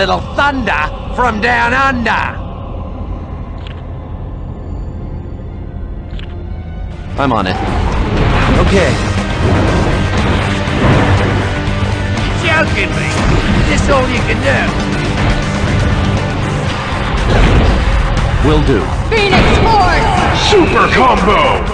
little thunder from down under. I'm on it. Okay. You're joking me. Is this all you can do? Will do. Phoenix Force! Super combo!